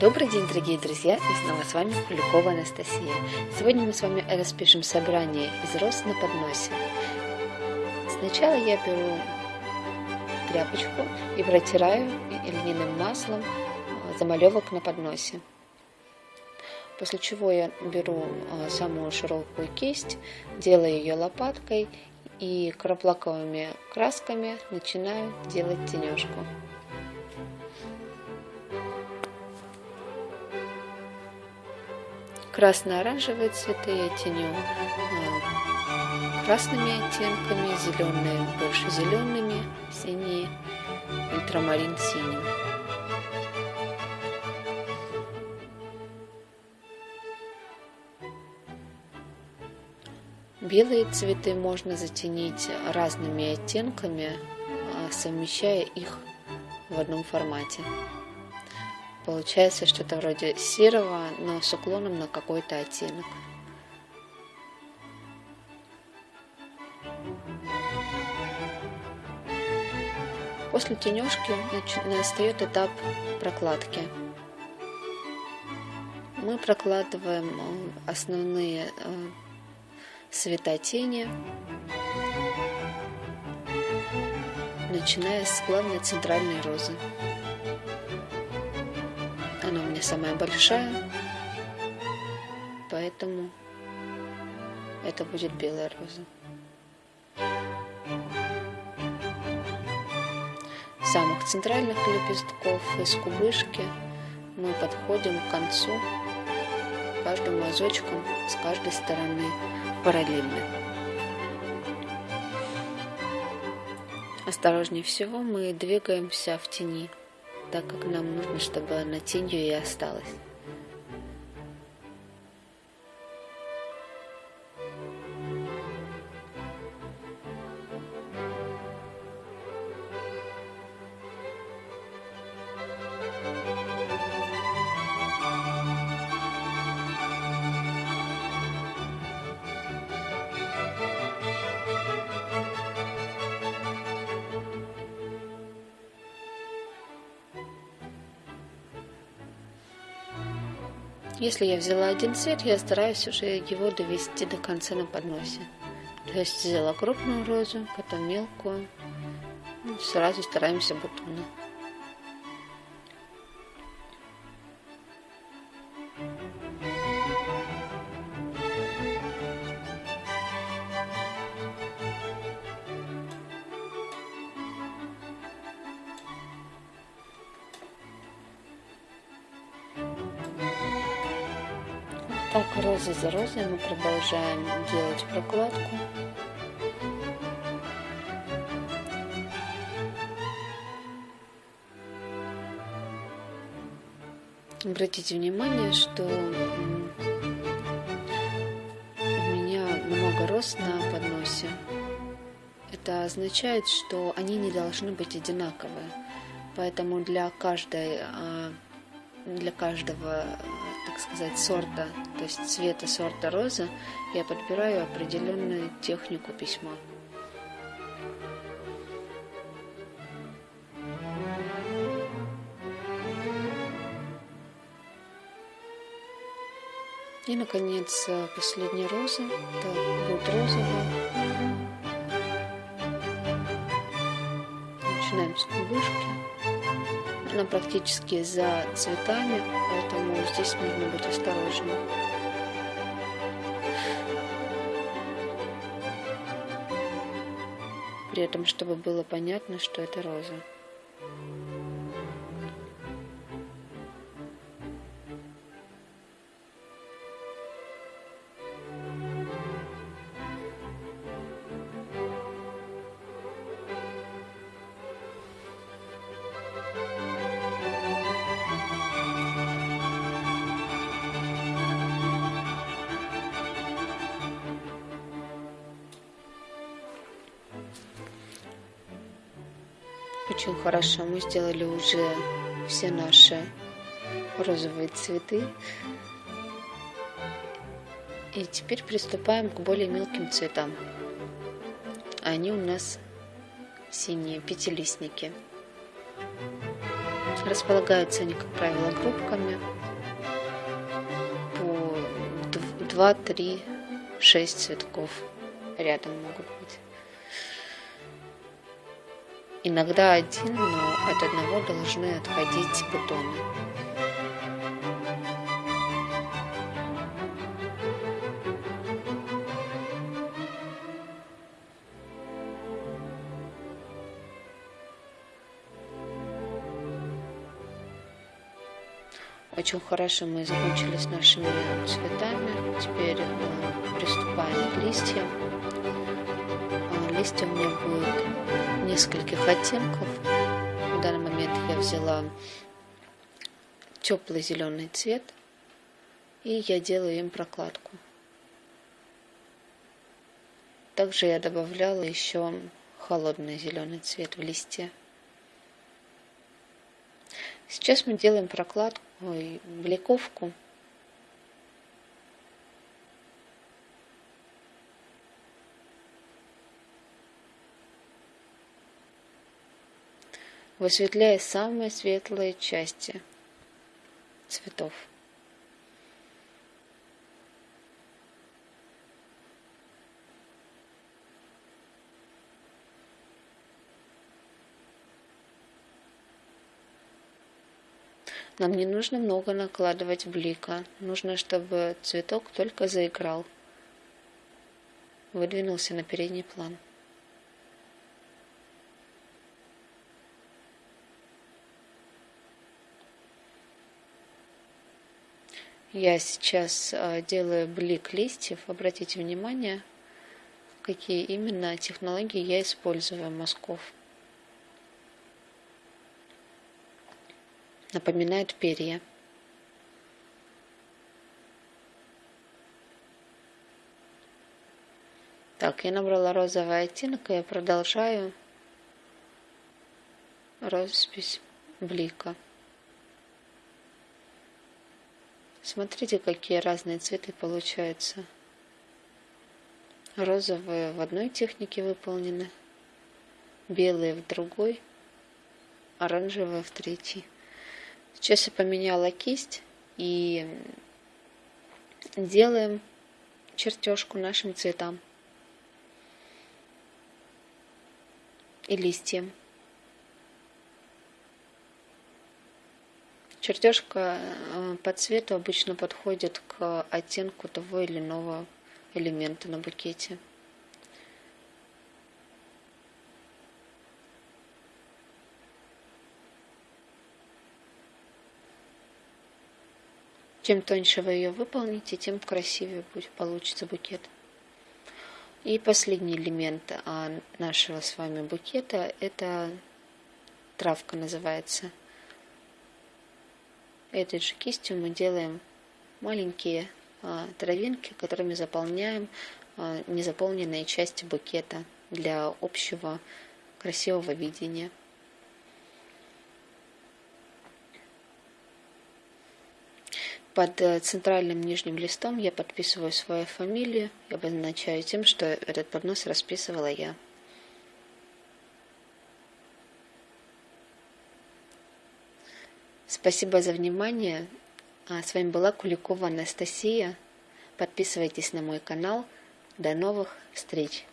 Добрый день, дорогие друзья, и снова с вами Куликова Анастасия. Сегодня мы с вами распишем собрание из роз на подносе. Сначала я беру тряпочку и протираю льняным маслом замалевок на подносе. После чего я беру а, самую широкую кисть, делаю ее лопаткой и краплаковыми красками начинаю делать тенежку. Красно-оранжевые цветы я теню а, красными оттенками, зеленые больше зелеными, синие, ультрамарин синим. Белые цветы можно затенить разными оттенками, а, совмещая их в одном формате. Получается что-то вроде серого, но с уклоном на какой-то оттенок. После тенежки настает этап прокладки. Мы прокладываем э, основные э, светотени, начиная с главной центральной розы. Меня самая большая, поэтому это будет белая роза. Самых центральных лепестков из кубышки мы подходим к концу каждым мазочком с каждой стороны параллельно. Осторожнее всего мы двигаемся в тени, так как нам нужно, чтобы она тенью и осталась. Если я взяла один цвет, я стараюсь уже его довести до конца на подносе. То есть взяла крупную розу, потом мелкую. Ну, сразу стараемся бутоны. Так, розы за розой мы продолжаем делать прокладку. Обратите внимание, что у меня много роз на подносе. Это означает, что они не должны быть одинаковые. Поэтому для каждой а, для каждого, так сказать, сорта, то есть цвета сорта розы, я подбираю определенную технику письма. И, наконец, последняя роза. Это будет розовая. Начинаем с кубышки она практически за цветами, поэтому здесь нужно быть осторожным. При этом, чтобы было понятно, что это роза. Очень хорошо, мы сделали уже все наши розовые цветы. И теперь приступаем к более мелким цветам. Они у нас синие, пятилистники. Располагаются они, как правило, группками по 2, 3, 6 цветков рядом могут быть. Иногда один, но от одного должны отходить бутоны. Очень хорошо мы закончили с нашими цветами. Теперь э, приступаем к листьям. Листья у меня будет нескольких оттенков. В данный момент я взяла теплый зеленый цвет и я делаю им прокладку. Также я добавляла еще холодный зеленый цвет в листья. Сейчас мы делаем прокладку, ой, бликовку. Высветляя самые светлые части цветов. Нам не нужно много накладывать блика. Нужно, чтобы цветок только заиграл. Выдвинулся на передний план. Я сейчас а, делаю блик листьев. Обратите внимание, какие именно технологии я использую мазков. напоминает перья. Так, я набрала розовый оттенок, и я продолжаю роспись блика. Смотрите, какие разные цветы получаются. Розовые в одной технике выполнены, белые в другой, оранжевые в третьей. Сейчас я поменяла кисть и делаем чертежку нашим цветам и листьям. Чертежка э, по цвету обычно подходит к оттенку того или иного элемента на букете. Чем тоньше вы ее выполните, тем красивее будет, получится букет. И последний элемент а, нашего с вами букета – это травка называется. Этой же кистью мы делаем маленькие а, травинки, которыми заполняем а, незаполненные части букета для общего красивого видения. Под э, центральным нижним листом я подписываю свою фамилию и обозначаю тем, что этот поднос расписывала я. Спасибо за внимание. А, с вами была Куликова Анастасия. Подписывайтесь на мой канал. До новых встреч!